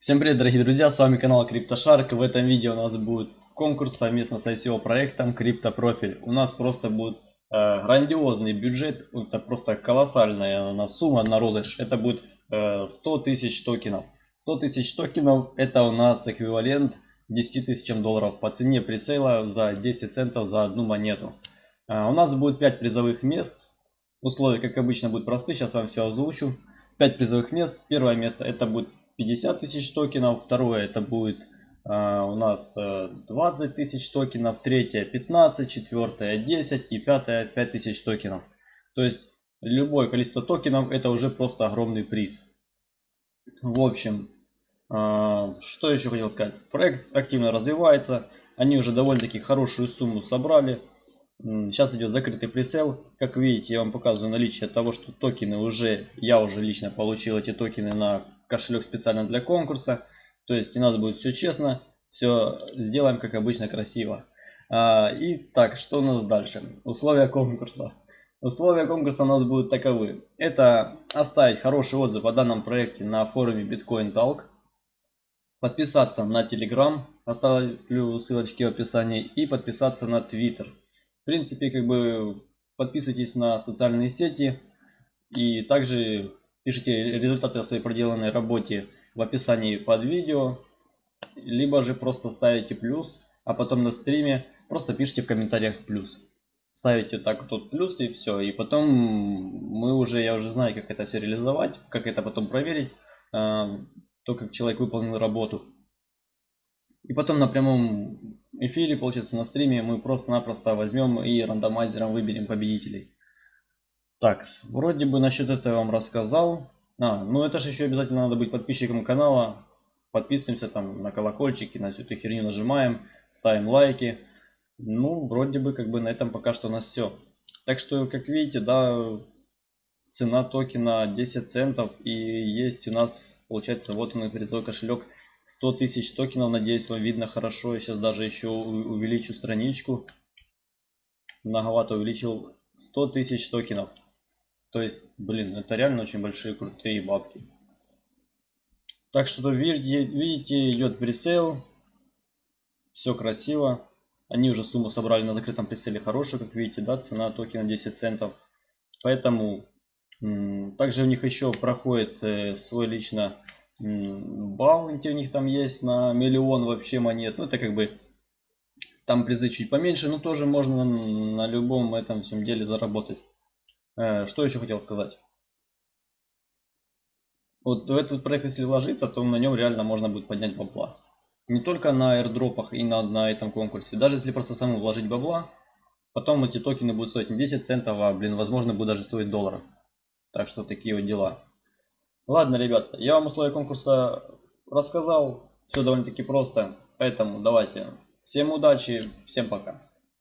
Всем привет, дорогие друзья, с вами канал CryptoShark. В этом видео у нас будет конкурс совместно с ICO проектом CryptoProfile. У нас просто будет э, грандиозный бюджет, это просто колоссальная у нас сумма на розыгрыш. Это будет э, 100 тысяч токенов. 100 тысяч токенов это у нас эквивалент 10 тысячам долларов по цене пресейла за 10 центов за одну монету. Э, у нас будет 5 призовых мест. Условия, как обычно, будут просты, сейчас вам все озвучу. 5 призовых мест. Первое место это будет 50 тысяч токенов, второе это будет а, у нас 20 э, тысяч токенов, третье 15, четвертое 10 и пятое 5 тысяч токенов. То есть любое количество токенов это уже просто огромный приз. В общем, а, что еще хотел сказать. Проект активно развивается. Они уже довольно-таки хорошую сумму собрали. Сейчас идет закрытый пресел. Как видите, я вам показываю наличие того, что токены уже, я уже лично получил эти токены на кошелек специально для конкурса. То есть у нас будет все честно, все сделаем как обычно красиво. А, и так, что у нас дальше? Условия конкурса. Условия конкурса у нас будут таковы. Это оставить хороший отзыв о данном проекте на форуме Bitcoin Talk. Подписаться на Telegram, оставлю ссылочки в описании. И подписаться на Twitter. В принципе, как бы подписывайтесь на социальные сети. И также Пишите результаты о своей проделанной работе в описании под видео. Либо же просто ставите плюс, а потом на стриме просто пишите в комментариях плюс. Ставите так тут плюс и все. И потом мы уже, я уже знаю, как это все реализовать, как это потом проверить. А, то, как человек выполнил работу. И потом на прямом эфире, получается на стриме, мы просто-напросто возьмем и рандомайзером выберем победителей. Так, вроде бы насчет этого я вам рассказал. А, ну это же еще обязательно надо быть подписчиком канала. Подписываемся там на колокольчики, на всю эту херню нажимаем, ставим лайки. Ну, вроде бы как бы на этом пока что у нас все. Так что, как видите, да, цена токена 10 центов. И есть у нас, получается, вот он призовой кошелек 100 тысяч токенов. Надеюсь, вам видно хорошо. Я сейчас даже еще увеличу страничку. Многовато увеличил 100 тысяч токенов. То есть, блин, это реально очень большие крутые бабки. Так что видите, видите идет пресейл. Все красиво. Они уже сумму собрали на закрытом прицеле хорошую, как видите, да, цена токена 10 центов. Поэтому также у них еще проходит э, свой лично баунти у них там есть на миллион вообще монет. Ну это как бы там призы чуть поменьше, но тоже можно на любом этом всем деле заработать. Э, что еще хотел сказать? Вот в этот проект, если вложиться, то на нем реально можно будет поднять бабла. Не только на airdropах и на, на этом конкурсе. Даже если просто самому вложить бабла, потом эти токены будут стоить не 10 центов, а, блин, возможно, будут даже стоить долларов. Так что такие вот дела. Ладно, ребята, я вам условия конкурса рассказал. Все довольно-таки просто. Поэтому давайте. Всем удачи, всем пока.